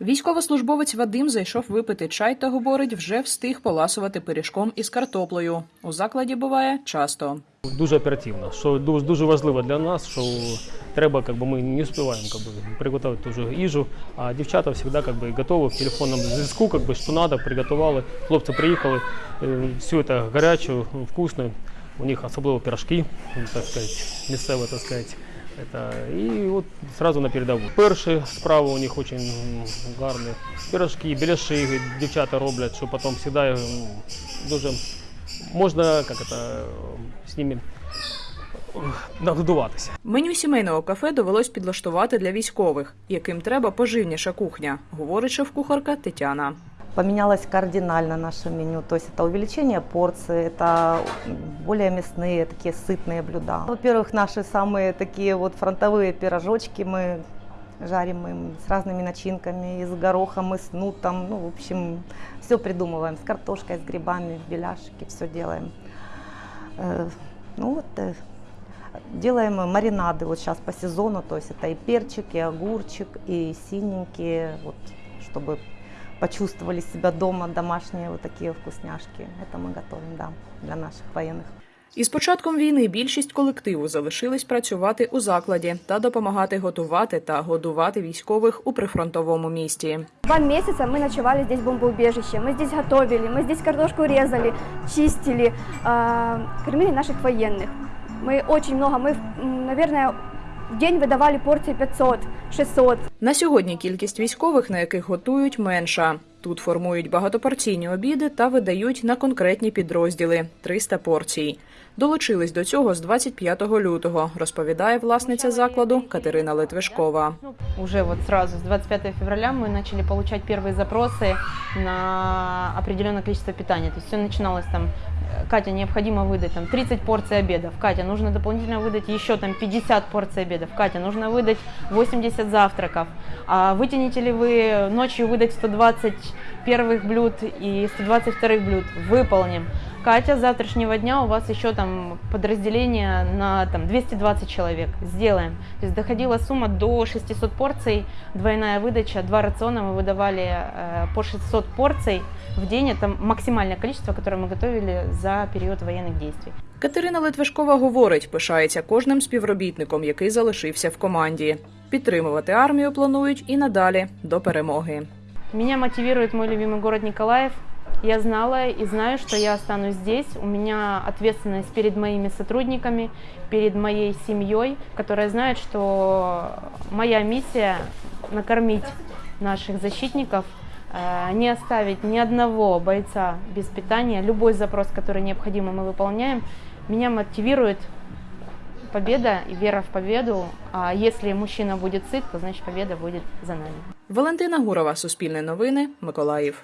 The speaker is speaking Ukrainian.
Військовослужбовець Вадим зайшов випити чай та говорить, вже встиг поласувати пиріжком із картоплею. У закладі буває часто. Дуже оперативно, що дуже, дуже важливо для нас, що треба, как бы, ми не успіваємо как бы, приготувати ту же їжу, а дівчата завжди как бы, готові в телефонному зв'язку, как бы, що треба, приготували. Хлопці приїхали, е, все це гаряче, вкусне. У них особливо пирожки, так сказати, місцеве, так сказати. Это, і от сразу на передову. Перші справи у них дуже гарні. Пирожки, біляши дівчата роблять, що потім завжди дуже можна як это, з ними нагодуватися. Меню сімейного кафе довелось підлаштувати для військових, яким треба поживніша кухня, говорить шеф-кухарка Тетяна. Поменялось кардинально наше меню, то есть это увеличение порций, это более мясные, такие сытные блюда. Во-первых, наши самые такие вот фронтовые пирожочки мы жарим им с разными начинками, и с горохом, и с нутом, ну, в общем, все придумываем, с картошкой, с грибами, беляшки, все делаем. Э, Ну вот, э, делаем маринады вот сейчас по сезону, то есть это и перчик, и огурчик, и синенькие, вот, чтобы почувствовали себя дома, домашние вот такие вкусняшки. Это мы готовим, да, для наших военных. Із початком війни більшість колективу залишились працювати у закладі та допомагати готувати та годувати військових у прифронтовому місті. Два месяца мы ночевали здесь в бомбоубежище, мы здесь готовили, мы здесь картошку резали, чистили, э, кормили наших военных. Мы очень много, мы, м, наверное, в день видавали порції 500-600. На сьогодні кількість військових, на яких готують, менша. Тут формують багатопорційні обіди та видають на конкретні підрозділи 300 порцій. Долучились до цього з 25 лютого, розповідає власниця закладу Катерина Литвишкова. Уже вот сразу с 25 февраля мы начали получать первые запросы на определенное количество питания. То есть все начиналось там, э, Катя, необходимо выдать там 30 порций обедов. Катя, нужно дополнительно выдать еще там 50 порций обедов. Катя, нужно выдать 80 завтраков. А вытянете ли вы ночью выдать 120 первых блюд и 120 вторых блюд? Выполним. Катя, с завтрашнего дня у вас еще там подразделение на там 220 человек. Сделаем. То есть доходила сумма до 600 порций, двойная выдача, два рациона мы выдавали э, по 600 порций в день. Это максимальное количество, которое мы готовили за период военных действий. Катерина Литвишкова говорить, пишається кожним співробітником, який залишився в команді. Підтримувати армію планують і надалі до перемоги. Меня мотивирует мой любимый город Николаев. Я знала и знаю, что я останусь здесь. У меня ответственность перед моими сотрудниками, перед моей семьей, которая знает, что моя миссия накормить наших защитников, э, не оставить ни одного бойца без питания. Любой запрос, который необходимо, мы выполняем. Меня мотивирует победа и вера в победу. А если мужчина будет сыт, то значит победа будет за нами. Валентина Гурова, Суспільне новини, Миколаїв.